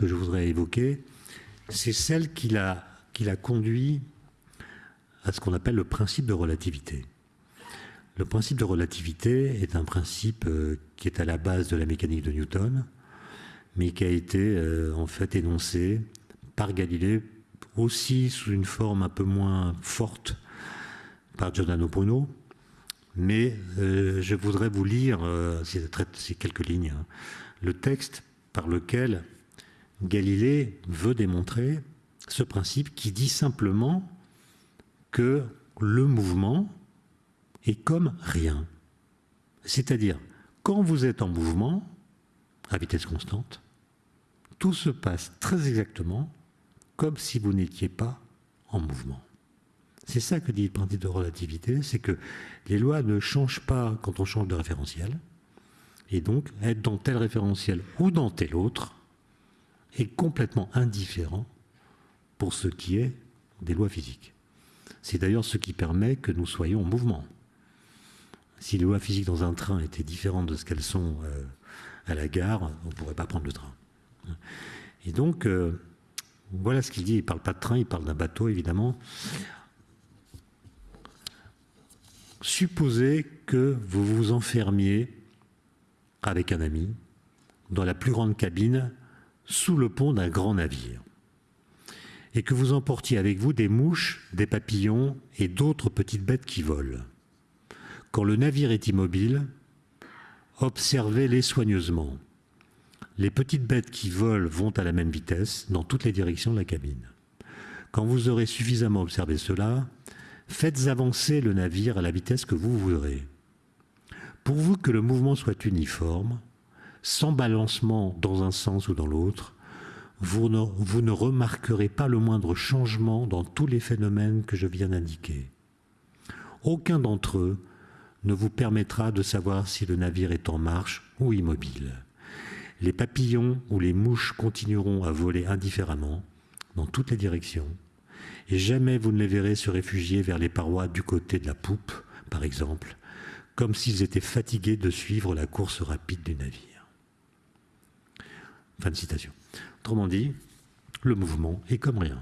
que je voudrais évoquer, c'est celle qui l'a conduit à ce qu'on appelle le principe de relativité. Le principe de relativité est un principe euh, qui est à la base de la mécanique de Newton, mais qui a été euh, en fait énoncé par Galilée aussi sous une forme un peu moins forte par Giordano Bruno. Mais euh, je voudrais vous lire, ces quelques lignes, hein, le texte par lequel Galilée veut démontrer ce principe qui dit simplement que le mouvement est comme rien. C'est-à-dire, quand vous êtes en mouvement, à vitesse constante, tout se passe très exactement comme si vous n'étiez pas en mouvement. C'est ça que dit le principe de relativité, c'est que les lois ne changent pas quand on change de référentiel, et donc être dans tel référentiel ou dans tel autre est complètement indifférent pour ce qui est des lois physiques. C'est d'ailleurs ce qui permet que nous soyons en mouvement. Si les lois physiques dans un train étaient différentes de ce qu'elles sont euh, à la gare, on ne pourrait pas prendre le train. Et donc, euh, voilà ce qu'il dit. Il ne parle pas de train, il parle d'un bateau, évidemment. Supposez que vous vous enfermiez avec un ami dans la plus grande cabine sous le pont d'un grand navire et que vous emportiez avec vous des mouches, des papillons et d'autres petites bêtes qui volent. Quand le navire est immobile, observez-les soigneusement. Les petites bêtes qui volent vont à la même vitesse dans toutes les directions de la cabine. Quand vous aurez suffisamment observé cela, faites avancer le navire à la vitesse que vous voudrez. Pourvu que le mouvement soit uniforme, sans balancement dans un sens ou dans l'autre, vous ne, remarquerez pas le moindre changement dans tous les phénomènes que je viens d'indiquer. Aucun d'entre eux ne vous permettra de savoir si le navire est en marche ou immobile. Les papillons ou les mouches continueront à voler indifféremment dans toutes les directions, et jamais vous ne les verrez se réfugier vers les parois du côté de la poupe, par exemple, comme s'ils étaient fatigués de suivre la course rapide du navire. Fin de citation. Autrement dit, le mouvement est comme rien.